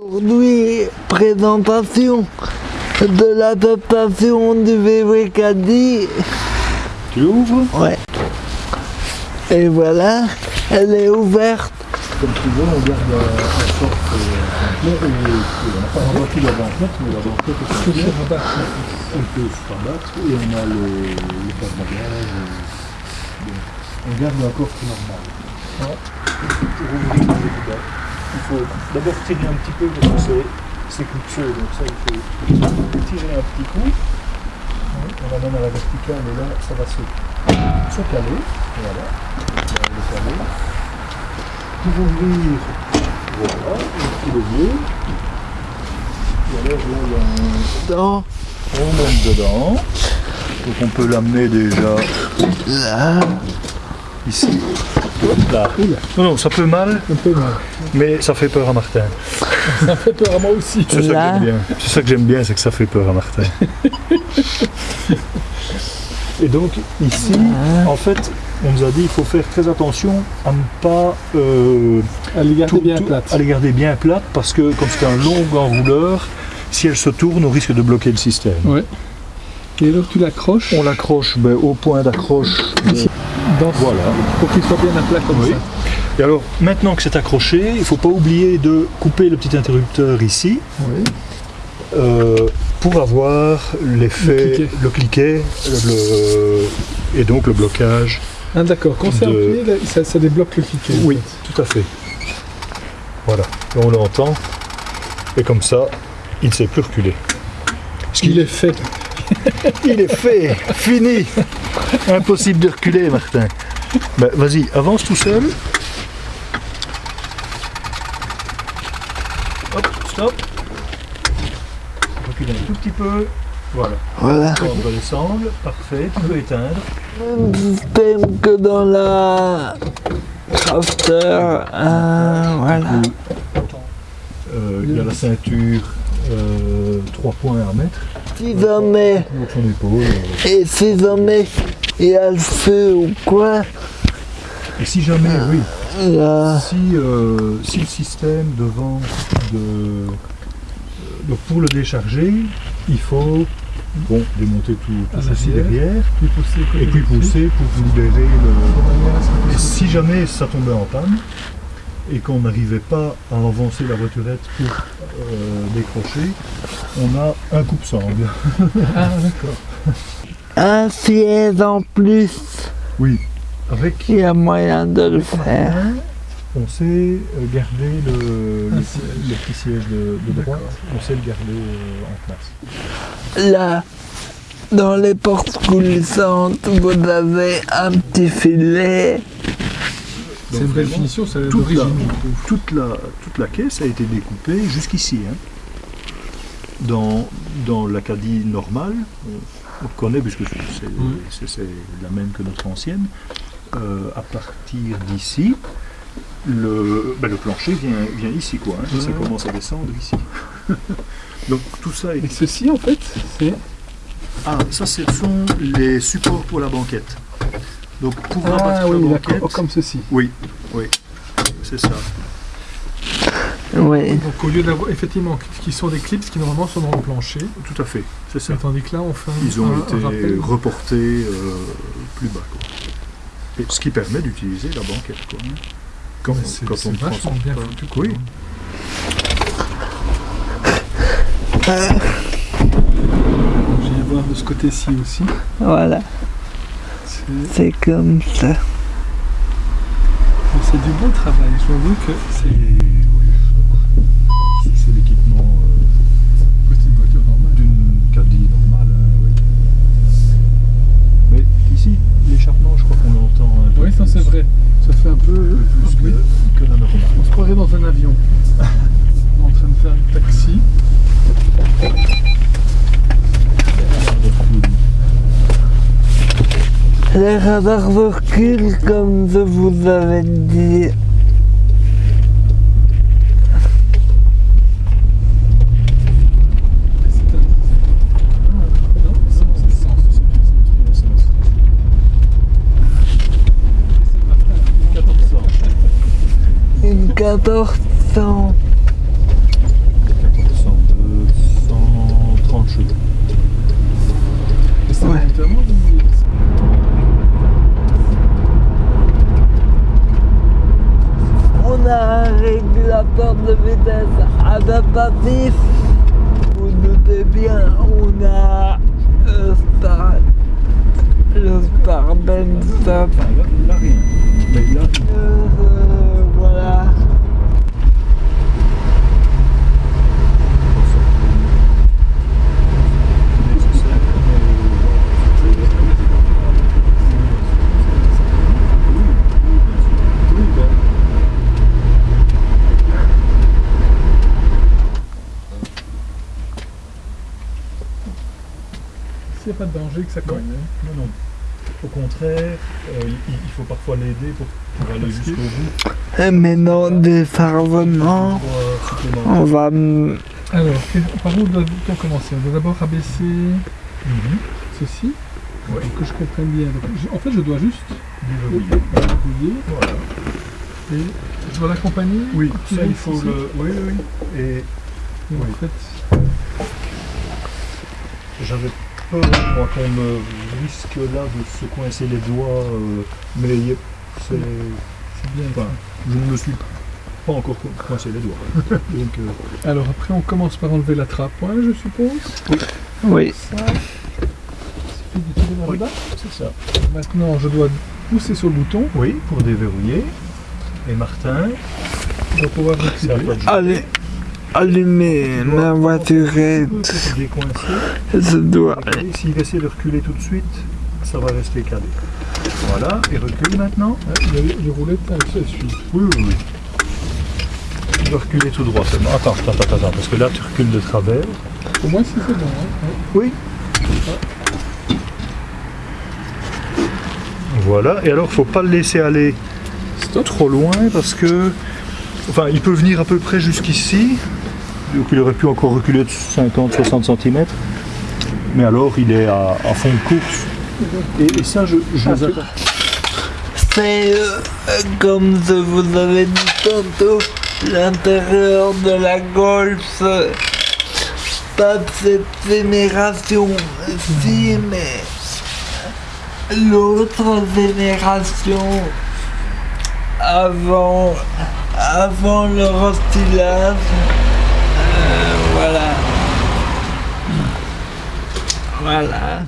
Aujourd'hui, présentation de l'adaptation du bébé caddie. Tu l'ouvres? Ouais. Et voilà, elle est ouverte. Comme tu veux, on garde la, la sorte euh, et, on n'a pas rabattu la banquette, mais la banquette est entière. On peut se rabattre et on a le, le porte-bagages. On garde la porte normale. Il faut d'abord tirer un petit peu parce que c'est- clipseux, donc ça il faut tirer un petit coup. On l'amène à la verticale et là ça va se, se caler. Voilà. On le caler pour ouvrir voilà, petit levier. Et alors là, il y a un... Dans on monte dedans. Donc on peut l'amener déjà là. ici. Là. Non, non, ça peut mal, Un peu mal. mais ça fait peur à Martin. Ça fait peur à moi aussi. C'est ça que j'aime bien. C'est ça que j'aime bien, c'est que ça fait peur à Martin. Et donc ici, en fait, on nous a dit il faut faire très attention à ne pas euh, est gardée tout- bien tout- plate. à les garder bien plates parce que comme c'est un long enrouleur, si elle se tourne, on risque de bloquer le système. Ouais. Et donc tu l'accroches? On l'accroche ben, au point d'accroche. Dans Voilà. pour qu'il soit bien à plat comme Oui. ça. Et alors, maintenant que c'est accroché, il ne faut pas oublier de couper le petit interrupteur ici Oui. euh, pour avoir l'effet, cliquet. le cliquet, le- et donc le blocage. Ah d'accord, quand c'est De- ça, ça débloque le cliquet. en Oui, fait. tout à fait. Voilà, Là, on l'entend. Et comme ça, il ne sait plus reculer. Ce Il qu'il est fait. Il est fait, fini. Impossible de reculer, Martin. Ben, vas-y, avance tout seul. Hop, stop. Recule un tout petit peu. Voilà. Voilà. On va descendre. Parfait. Tu peux éteindre. Même système que dans la crafter. Ah, voilà. Euh, il y a la ceinture, euh, trois points à mettre. Si jamais, euh. et si jamais il y a le feu ou quoi, Et si jamais, oui, là, si, euh, si le système devant de euh, donc pour le décharger, il faut bon démonter tout, tout À ceci derrière Puis pousser et puis pousser pour libérer le. Et si jamais ça tombait en panne et qu'on n'arrivait pas à avancer la voiturette pour euh, décrocher, on a un coupe-sangle. Ah d'accord. un siège en plus, Oui. Avec il y a moyen de le faire. on sait euh, garder le, Un le, petit siège de, de droite, on sait le garder euh, en place. Là, dans les portes coulissantes, vous avez un petit filet. C'est une belle finition, c'est toute la, toute, la, toute la caisse a été découpée jusqu'ici. hein. Dans, dans l'Acadie normale, on, on connaît puisque c'est la même que notre ancienne, euh, à partir d'ici, le, ben, le plancher vient, vient ici, quoi. hein. Ça commence à descendre ici. Donc tout ça est Et ceci en fait, c'est Ah, ça, ce sont les supports pour la banquette. Donc, pour ah rabattre oui, la banquette, comme ceci. oui, oui, c'est ça. Oui. Donc au lieu d'avoir effectivement qui sont des clips qui normalement sont dans le plancher, Tout à fait, c'est ça. tandis que là on fait un, Ils ont un- été reportés euh, plus bas. Quoi. Et ce qui permet d'utiliser la banquette. Quoi, hein. Quand, on- quand c'est on transporte bien foutu. quoi. Oui, Je viens voir de ce côté-ci aussi. Voilà, C'est c'est comme ça. c'est du bon travail. Je vous que c'est oui, c'est l'équipement euh, c'est une voiture normale. d'une caddie normale. hein, oui. Mais ici, l'échappement, je crois qu'on l'entend un peu Oui, ça c'est vrai. Ça fait un peu. plus que, que la normale. On se croirait dans un avion. On est en train de faire un taxi. Les radars reculent comme je vous avais dit. Une 1400. Vitesse adaptative. Vous doutez bien, on a le Star, le Star Ben Stop. Enfin, là, là, rien. Mais là, Euh, voilà. S'il n'y a pas de danger que ça cogne. hein. Non, non. Au contraire, euh, il, il faut parfois l'aider pour, pour aller jusqu'au bout. Et maintenant, défarvement, Pour, supplémentaire. on va... Alors, par où doit-on commencer? On doit d'abord abaisser Mhm. ceci, Ouais. pour que je comprenne bien. Donc, je- en fait, je dois juste Déverrouiller. Voilà. et je dois l'accompagner. Oui, ça il faut le. Oui, oui. Et Et oui. En fait, j'avais peur, moi, qu'on me risque là de se coincer les doigts, euh, mais c'est. c'est bien. Enfin, je ne me suis pas encore co- coincé les doigts. Donc, euh, Alors après, on commence par enlever la trappe, hein, je suppose. Oui, Ça. Il suffit de tirer vers le Oui. bas. c'est ça. Maintenant, je dois pousser sur le bouton Oui, pour déverrouiller. Et Martin, pouvoir toi de jouer. allez, allumez ma voiturette. Je dois... S'il essaie de reculer tout de suite, ça va rester calé. Voilà, et recule maintenant. A les, roulettes, se suivent. Oui, oui, oui. Tu dois reculer tout droit seulement. Attends, attends, attends, attends, parce que là tu recules de travers. Pour moi, si c'est bon. hein. Oui. Voilà, et alors faut pas le laisser aller Stop. trop loin parce que. Enfin, il peut venir à peu près jusqu'ici. Donc il aurait pu encore reculer de 50-60 cm. Mais alors il est à, à fond de course. Et, et ça, je, je Ah, c'est- euh, comme je vous avais dit tantôt, l'intérieur de la Golf, pas de cette génération, si, mais l'autre génération, avant, avant le rostylage, euh, voilà. Voilà.